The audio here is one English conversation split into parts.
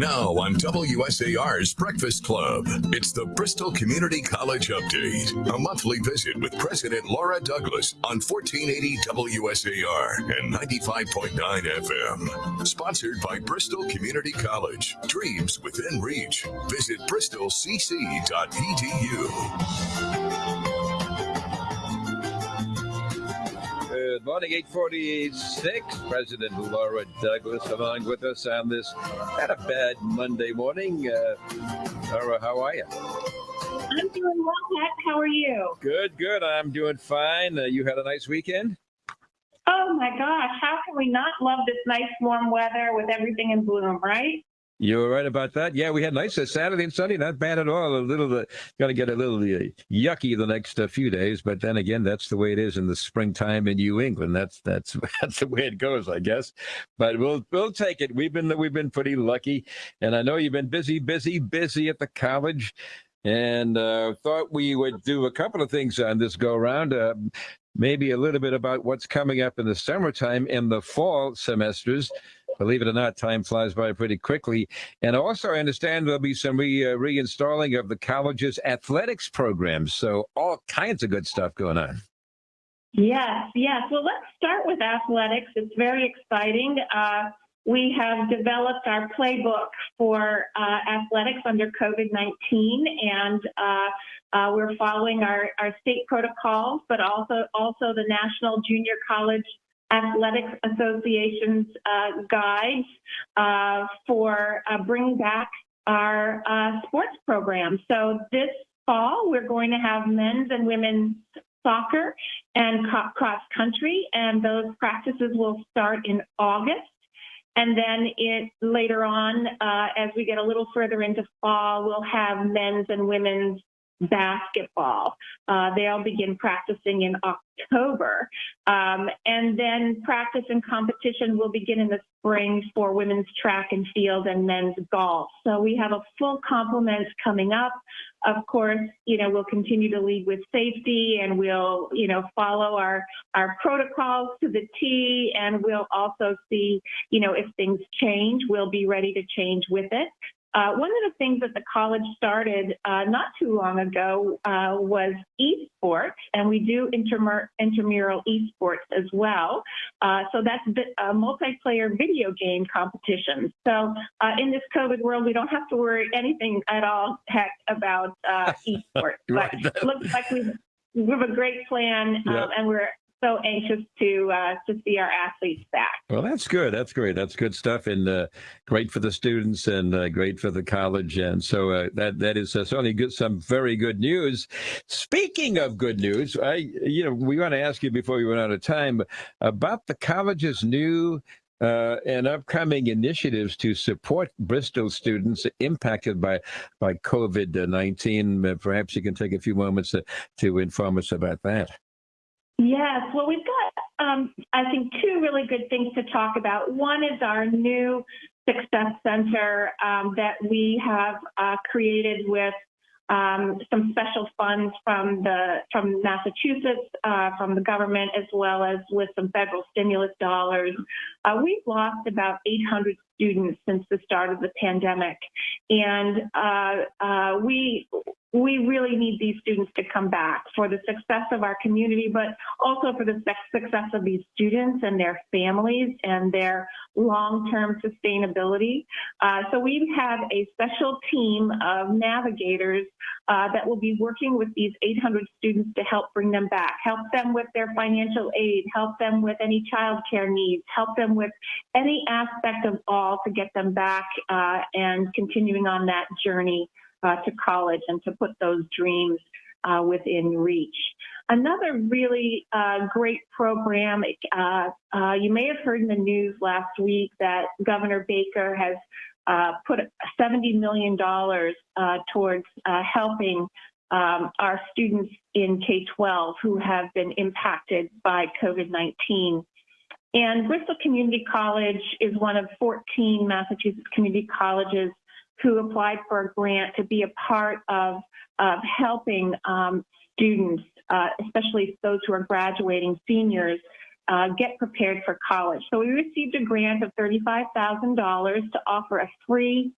Now on WSAR's Breakfast Club, it's the Bristol Community College Update, a monthly visit with President Laura Douglas on 1480 WSAR and 95.9 FM. Sponsored by Bristol Community College. Dreams within reach. Visit bristolcc.edu. Good morning, 846. President Laura Douglas along with us on this not a bad Monday morning. Uh, Laura, how are you? I'm doing well, Pat. How are you? Good, good. I'm doing fine. Uh, you had a nice weekend? Oh my gosh, how can we not love this nice warm weather with everything in bloom, right? You're right about that. Yeah, we had nice uh, Saturday and Sunday, not bad at all. A little, uh, going to get a little uh, yucky the next uh, few days, but then again, that's the way it is in the springtime in New England. That's that's that's the way it goes, I guess. But we'll we'll take it. We've been we've been pretty lucky, and I know you've been busy, busy, busy at the college, and uh, thought we would do a couple of things on this go around. Uh, maybe a little bit about what's coming up in the summertime and the fall semesters believe it or not, time flies by pretty quickly. And also, I understand there'll be some re, uh, reinstalling of the college's athletics programs. So, all kinds of good stuff going on. Yes, yes. Well, let's start with athletics. It's very exciting. Uh, we have developed our playbook for uh, athletics under COVID 19, and uh, uh, we're following our, our state protocols, but also also the National Junior College Athletics Association's uh, guides uh, for uh, bringing back our uh, sports program. So this fall, we're going to have men's and women's soccer and cross country, and those practices will start in August. And then it later on, uh, as we get a little further into fall, we'll have men's and women's basketball. Uh, they'll begin practicing in October. Um, and then practice and competition will begin in the spring for women's track and field and men's golf. So we have a full complement coming up. Of course, you know, we'll continue to lead with safety and we'll, you know, follow our, our protocols to the T and we'll also see, you know, if things change, we'll be ready to change with it. Uh, one of the things that the college started uh, not too long ago uh, was esports, and we do intramural esports as well. Uh, so that's a multiplayer video game competition. So uh, in this COVID world, we don't have to worry anything at all heck about uh, esports. right. But looks like we we have a great plan, um, and we're so anxious to uh, to see our athletes back. Well, that's good. That's great. That's good stuff, and uh, great for the students, and uh, great for the college. And so uh, that that is uh, certainly good. Some very good news. Speaking of good news, I you know we want to ask you before we run out of time about the college's new uh, and upcoming initiatives to support Bristol students impacted by by COVID nineteen. perhaps you can take a few moments to, to inform us about that. Yes, well, we've got, um, I think, two really good things to talk about. One is our new Success Center um, that we have uh, created with um, some special funds from the from Massachusetts, uh, from the government, as well as with some federal stimulus dollars. Uh, we've lost about 800 students since the start of the pandemic, and uh, uh we we really need these students to come back for the success of our community, but also for the success of these students and their families and their long-term sustainability. Uh, so we have a special team of navigators uh, that will be working with these 800 students to help bring them back, help them with their financial aid, help them with any childcare needs, help them with any aspect of all to get them back uh, and continuing on that journey uh, to college and to put those dreams uh, within reach. Another really uh, great program, uh, uh, you may have heard in the news last week that Governor Baker has uh, put $70 million towards helping um, our students in K-12 who have been impacted by COVID-19. And Bristol Community College is one of 14 Massachusetts community colleges who applied for a grant to be a part of, of helping um, students, uh, especially those who are graduating seniors, uh, get prepared for college. So we received a grant of $35,000 to offer a free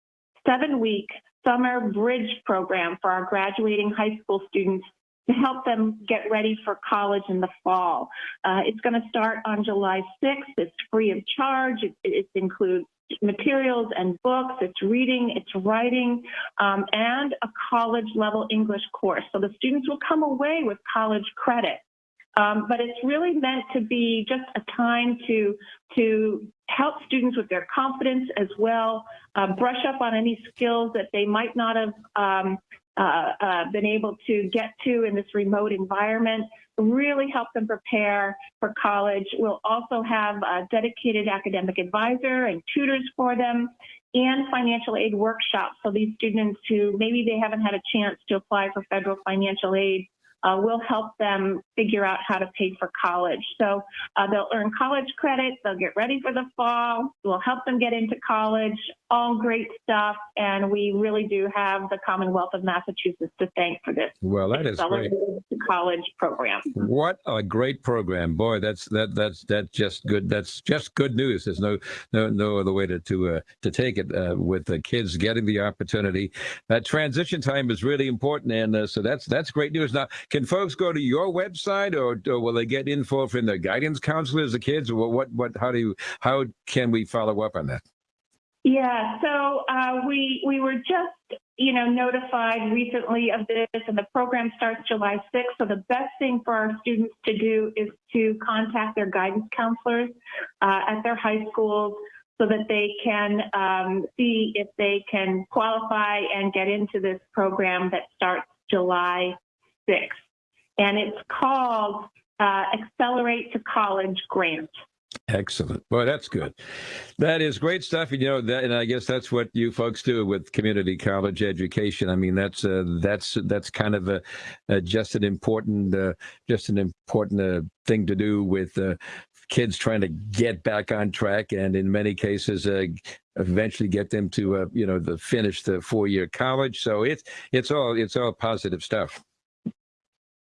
seven week summer bridge program for our graduating high school students to help them get ready for college in the fall. Uh, it's going to start on July 6th. It's free of charge. It, it includes materials and books. It's reading, it's writing, um, and a college level English course. So the students will come away with college credit. Um, but it's really meant to be just a time to to help students with their confidence as well, uh, brush up on any skills that they might not have um, uh, uh, been able to get to in this remote environment, really help them prepare for college. We'll also have a dedicated academic advisor and tutors for them and financial aid workshops. So these students who maybe they haven't had a chance to apply for federal financial aid uh, will help them figure out how to pay for college. So uh, they'll earn college credits, they'll get ready for the fall, we'll help them get into college, all great stuff. And we really do have the Commonwealth of Massachusetts to thank for this. Well, that is great. College program. What a great program, boy! That's that that's that's just good. That's just good news. There's no no no other way to to uh, to take it uh, with the kids getting the opportunity. That transition time is really important, and uh, so that's that's great news. Now, can folks go to your website, or, or will they get info from the guidance counselors, the kids? Or what what how do you how can we follow up on that? Yeah, so uh, we we were just you know notified recently of this, and the program starts July 6th. So the best thing for our students to do is to contact their guidance counselors uh, at their high schools so that they can um, see if they can qualify and get into this program that starts July 6th. And it's called uh, Accelerate to College Grant. Excellent. Well, that's good. That is great stuff. And, you know, that, and I guess that's what you folks do with community college education. I mean, that's uh, that's that's kind of a, a just an important uh, just an important uh, thing to do with uh, kids trying to get back on track, and in many cases, uh, eventually get them to uh, you know the finish the four year college. So it's it's all it's all positive stuff.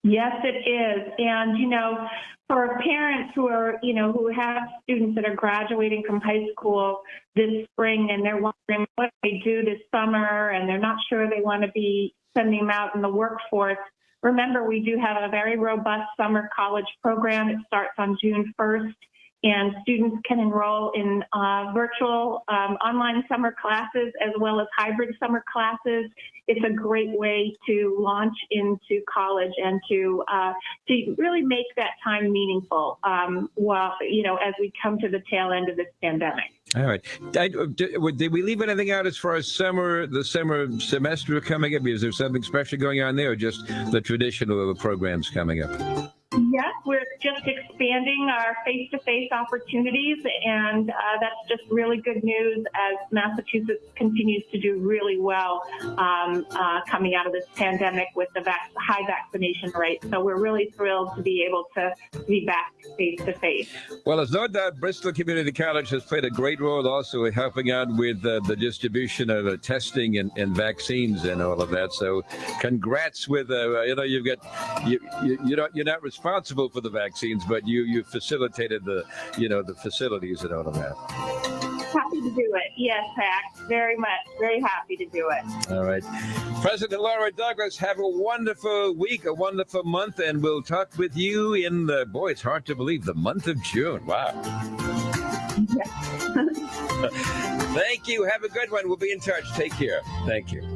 Yes, it is. And, you know, for parents who are, you know, who have students that are graduating from high school this spring and they're wondering what they do this summer and they're not sure they want to be sending them out in the workforce, remember we do have a very robust summer college program. It starts on June 1st and students can enroll in uh, virtual um, online summer classes as well as hybrid summer classes. It's a great way to launch into college and to uh, to really make that time meaningful. Um, while you know, as we come to the tail end of this pandemic. All right. Did, did, we leave anything out as far as summer, the summer semester coming up? Is there something special going on there, or just the traditional programs coming up? Yes, we're just expanding our face-to-face opportunities, and uh, that's just really good news as Massachusetts continues to do really well um, uh, coming out of this pandemic with the vac high vaccination rate. So we're really thrilled to be able to be back face-to-face. Well, there's no doubt Bristol Community College has played a great role also in helping out with uh, the distribution of uh, testing and, and, vaccines and all of that. So congrats with, uh, you know, you've got, you, you, you don't, you're not responsible responsible for the vaccines, but you you facilitated the you know the facilities and all of that. Happy to do it. Yes, Pat. Very much. Very happy to do it. All right. President Laura Douglas, have a wonderful week, a wonderful month, and we'll talk with you in the boy, it's hard to believe, the month of June. Wow. Thank you. Have a good one. We'll be in touch. Take care. Thank you.